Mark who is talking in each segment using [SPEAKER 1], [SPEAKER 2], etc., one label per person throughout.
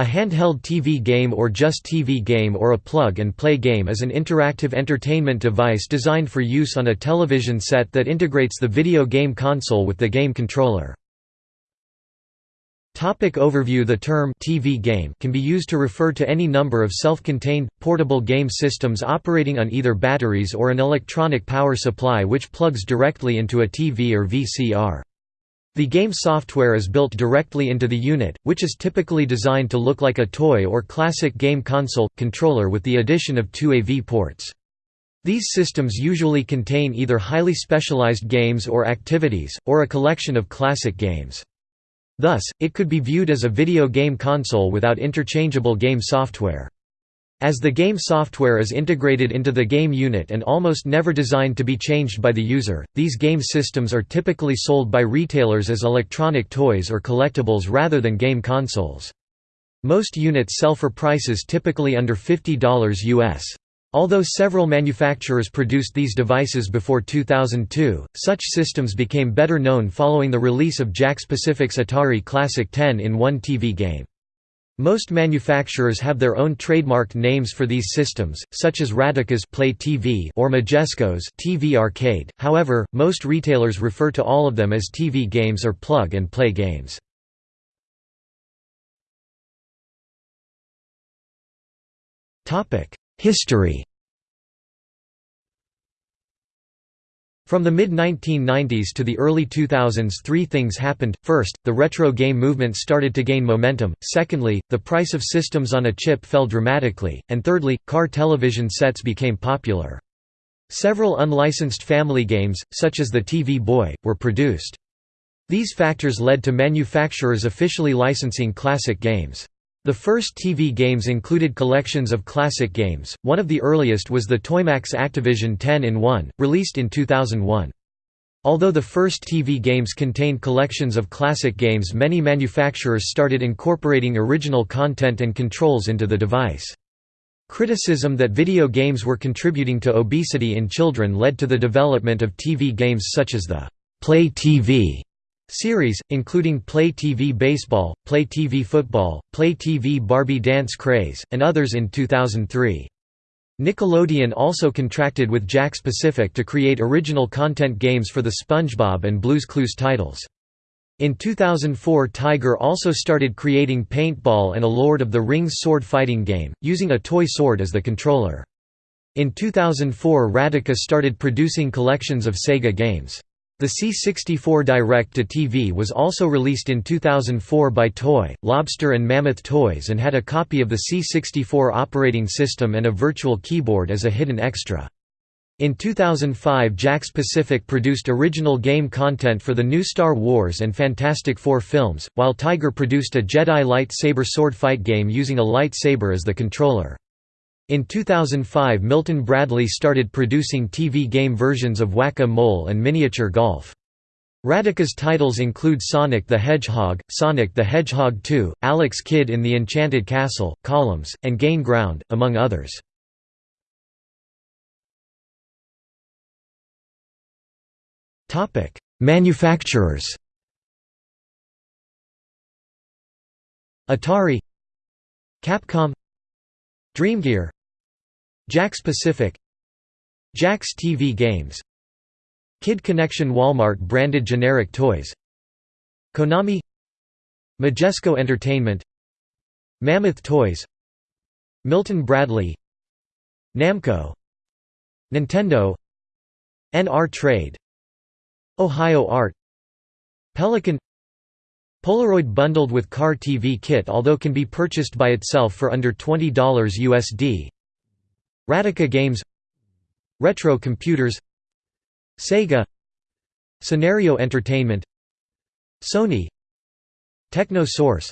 [SPEAKER 1] A handheld TV game or just TV game or a plug-and-play game is an interactive entertainment device designed for use on a television set that integrates the video game console with the game controller. Topic overview The term TV game can be used to refer to any number of self-contained, portable game systems operating on either batteries or an electronic power supply which plugs directly into a TV or VCR. The game software is built directly into the unit, which is typically designed to look like a toy or classic game console, controller with the addition of two AV ports. These systems usually contain either highly specialized games or activities, or a collection of classic games. Thus, it could be viewed as a video game console without interchangeable game software. As the game software is integrated into the game unit and almost never designed to be changed by the user, these game systems are typically sold by retailers as electronic toys or collectibles rather than game consoles. Most units sell for prices typically under $50 US. Although several manufacturers produced these devices before 2002, such systems became better known following the release of Jakks Pacific's Atari Classic 10-in-1 TV game. Most manufacturers have their own trademarked names for these systems, such as Radica's Play TV or Majesco's TV Arcade. However, most retailers refer to all of them as TV games or plug-and-play games. Topic: History From the mid-1990s to the early 2000s three things happened, first, the retro game movement started to gain momentum, secondly, the price of systems on a chip fell dramatically, and thirdly, car television sets became popular. Several unlicensed family games, such as the TV Boy, were produced. These factors led to manufacturers officially licensing classic games. The first TV games included collections of classic games, one of the earliest was the Toymax Activision 10-in-1, released in 2001. Although the first TV games contained collections of classic games many manufacturers started incorporating original content and controls into the device. Criticism that video games were contributing to obesity in children led to the development of TV games such as the Play TV Series, including Play TV Baseball, Play TV Football, Play TV Barbie Dance Craze, and others in 2003. Nickelodeon also contracted with Jakks Pacific to create original content games for the SpongeBob and Blue's Clues titles. In 2004 Tiger also started creating Paintball and a Lord of the Rings sword fighting game, using a toy sword as the controller. In 2004 Radica started producing collections of Sega games. The C64 Direct-to-TV was also released in 2004 by Toy, Lobster and Mammoth Toys and had a copy of the C64 operating system and a virtual keyboard as a hidden extra. In 2005 Jakks Pacific produced original game content for the new Star Wars and Fantastic Four films, while Tiger produced a Jedi lightsaber sword fight game using a lightsaber as the controller. In 2005 Milton Bradley started producing TV game versions of Whack-A-Mole and Miniature Golf. Radica's titles include Sonic the Hedgehog, Sonic the Hedgehog 2, Alex Kidd in the Enchanted Castle, Columns, and Gain Ground, among others. Manufacturers Atari Capcom Dreamgear Jakks Pacific Jakks TV Games Kid Connection Walmart branded generic toys Konami Majesco Entertainment Mammoth Toys Milton Bradley Namco Nintendo NR Trade Ohio Art Pelican Polaroid bundled with Car TV kit although can be purchased by itself for under $20 USD Radica Games Retro Computers Sega Scenario Entertainment Sony Techno Source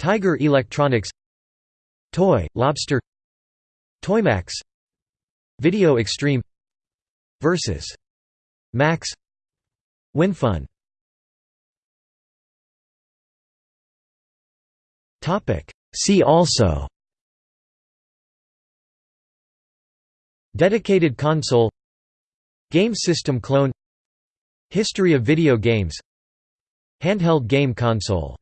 [SPEAKER 1] Tiger Electronics Toy, Lobster Toymax Video Extreme Versus Max WinFun. See also Dedicated console Game system clone History of video games Handheld game console